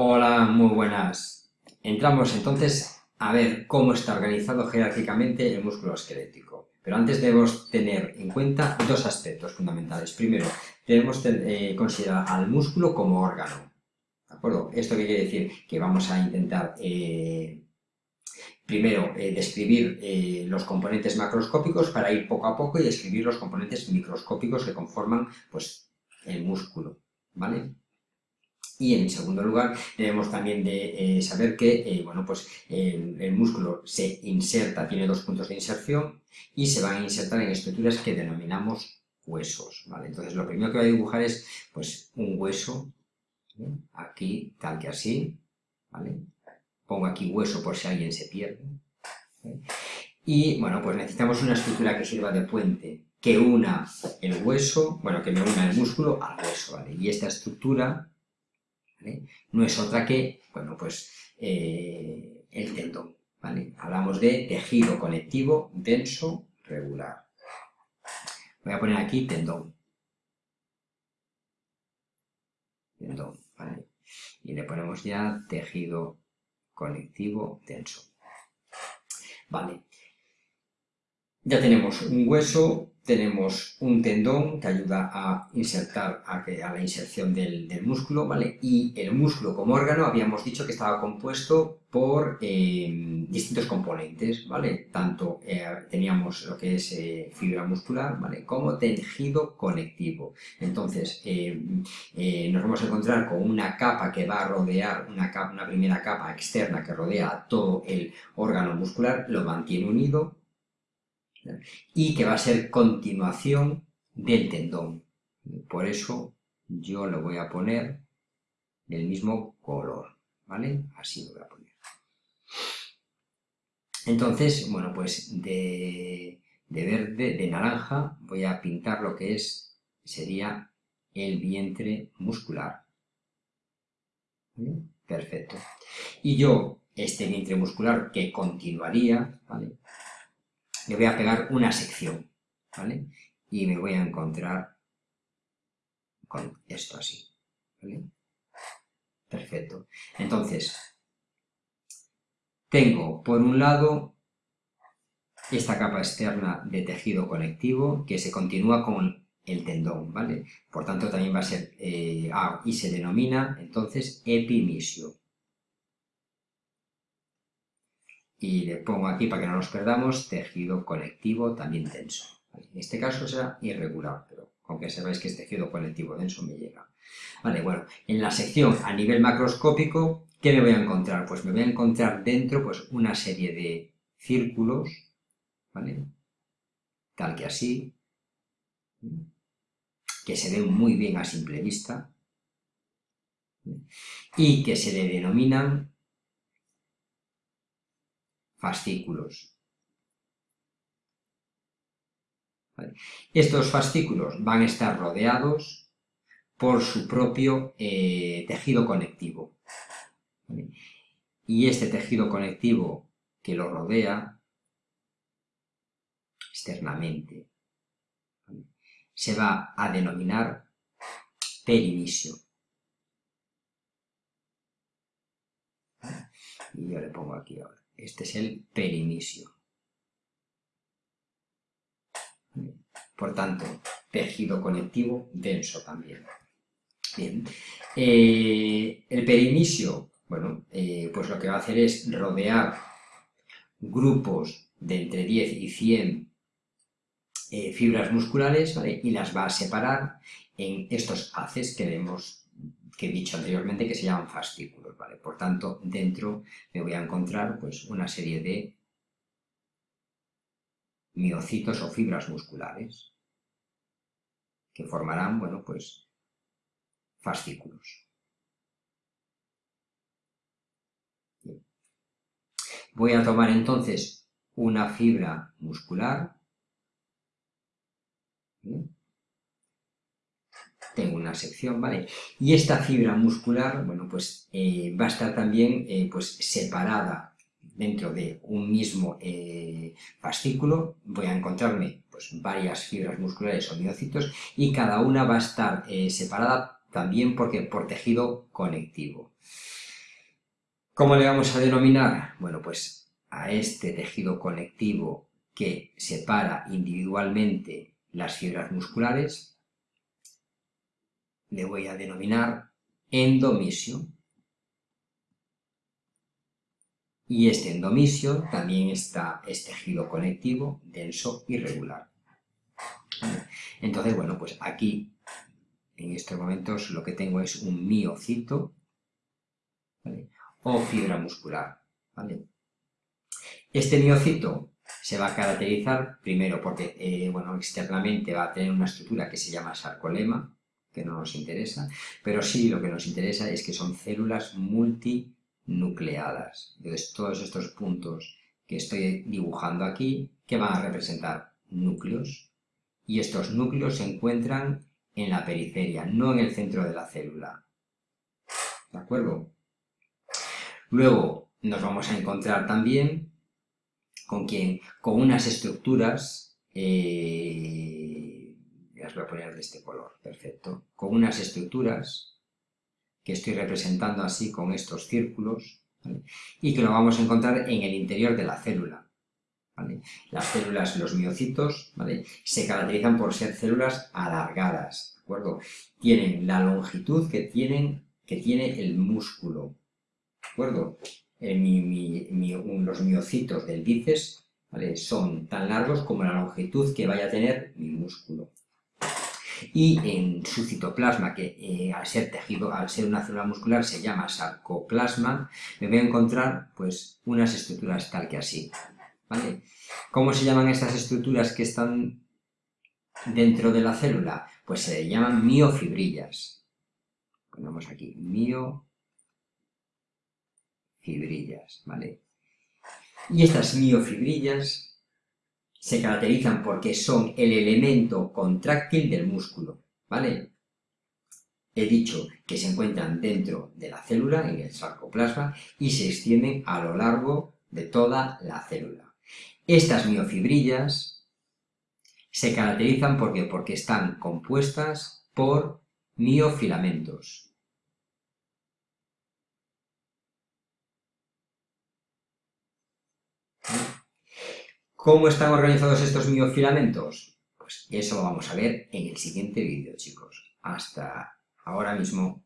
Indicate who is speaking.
Speaker 1: Hola, muy buenas. Entramos entonces a ver cómo está organizado jerárquicamente el músculo esquelético. Pero antes debemos tener en cuenta dos aspectos fundamentales. Primero, debemos eh, considerar al músculo como órgano. ¿De acuerdo? ¿Esto qué quiere decir? Que vamos a intentar eh, primero eh, describir los componentes macroscópicos para ir poco a poco y describir los componentes microscópicos que conforman pues, el músculo. ¿Vale? Y en segundo lugar, debemos también de eh, saber que eh, bueno, pues, el, músculo se inserta, tiene dos puntos de inserción y se van a insertar en estructuras que denominamos huesos. ¿vale? Entonces, lo primero que voy a dibujar es pues, un hueso, aquí, tal que así. ¿vale? Pongo aquí hueso por si alguien se pierde. Y bueno, pues necesitamos una estructura que sirva de puente, que una el hueso, bueno, que me una el músculo al hueso. ¿vale? Y esta estructura no es otra que, bueno, pues eh, el tendón, ¿vale? Hablamos de tejido conectivo denso regular. Voy a poner aquí tendón. Y le ponemos ya tejido conectivo denso. Vale. Ya tenemos un hueso, tenemos un tendón que ayuda a insertar a, la inserción del, músculo, ¿vale? Y el músculo como órgano habíamos dicho que estaba compuesto por eh, distintos componentes, ¿vale? Tanto eh, teníamos lo que es eh, fibra muscular, ¿vale? Como tejido conectivo. Entonces, nos vamos a encontrar con una capa que va a rodear, una, una primera capa externa que rodea todo el órgano muscular, lo mantiene unido, y que va a ser continuación del tendón. Por eso yo lo voy a poner del mismo color, ¿vale? Así lo voy a poner. Entonces, bueno, pues de, verde, de naranja, voy a pintar lo que es, sería el vientre muscular. Perfecto. Y yo, este vientre muscular que continuaría, ¿vale? Le voy a pegar una sección, ¿vale? Y me voy a encontrar con esto así, ¿vale? Perfecto. Entonces, tengo por un lado esta capa externa de tejido conectivo que se continúa con el tendón, ¿vale? Por tanto, también va a ser, eh, y se denomina entonces epimisio. Y le pongo aquí para que no nos perdamos tejido conectivo también denso. En este caso será irregular, pero con que sepáis que es tejido conectivo denso me llega. Vale, bueno, en la sección a nivel macroscópico, ¿qué me voy a encontrar? Pues me voy a encontrar dentro pues, una serie de círculos, ¿vale? Tal que así, que se ven muy bien a simple vista, y que se le denominan fascículos. Estos fascículos van a estar rodeados por su propio eh, tejido conectivo. Y este tejido conectivo que lo rodea externamente se va a denominar perimisio. Y yo le pongo aquí ahora. Este es el perimisio. Por tanto, tejido conectivo denso también. Bien. Eh, el perimisio, bueno, eh, pues lo que va a hacer es rodear grupos de entre 10 y 100 eh, fibras musculares y las va a separar en estos haces que vemos que he dicho anteriormente que se llaman fascículos, ¿vale? Por tanto, dentro me voy a encontrar pues, una serie de miocitos o fibras musculares que formarán, bueno, pues, fascículos. Voy a tomar entonces una fibra muscular, tengo una sección, ¿vale? Y esta fibra muscular, bueno, pues eh, va a estar también eh, pues separada dentro de un mismo eh, fascículo, voy a encontrarme pues varias fibras musculares o miocitos y cada una va a estar separada también porque por tejido conectivo. ¿Cómo le vamos a denominar? Bueno, pues a este tejido conectivo que separa individualmente las fibras musculares, le voy a denominar endomisio. Y este endomisio también está, es tejido conectivo, denso y regular. Entonces, bueno, pues aquí, en estos momentos, lo que tengo es un miocito o fibra muscular. Este miocito se va a caracterizar primero porque, eh, bueno, externamente va a tener una estructura que se llama sarcolema, que no nos interesa, pero sí lo que nos interesa es que son células multinucleadas. Entonces, todos estos puntos que estoy dibujando aquí, que van a representar núcleos, y estos núcleos se encuentran en la periferia, no en el centro de la célula. ¿De acuerdo? Luego nos vamos a encontrar también con, quién? con unas estructuras eh, voy a poner de este color, perfecto, con unas estructuras que estoy representando así con estos círculos, y que lo vamos a encontrar en el interior de la célula. Las células, los miocitos, se caracterizan por ser células alargadas, ¿de acuerdo? Tienen la longitud que, tienen, que tiene el músculo, ¿de acuerdo? los miocitos del bíceps son tan largos como la longitud que vaya a tener mi músculo y en su citoplasma, que eh, al ser tejido, al ser una célula muscular se llama sarcoplasma, me voy a encontrar pues unas estructuras tal que así, ¿vale? ¿Cómo se llaman estas estructuras que están dentro de la célula? Pues se llaman miofibrillas. Ponemos aquí, miofibrillas, ¿vale? Y estas miofibrillas se caracterizan porque son el elemento contráctil del músculo, ¿vale? He dicho que se encuentran dentro de la célula, en el sarcoplasma, y se extienden a lo largo de toda la célula. Estas miofibrillas se caracterizan porque, porque están compuestas por miofilamentos. ¿Cómo están organizados estos miofilamentos? Pues eso lo vamos a ver en el siguiente vídeo, chicos. Hasta ahora mismo.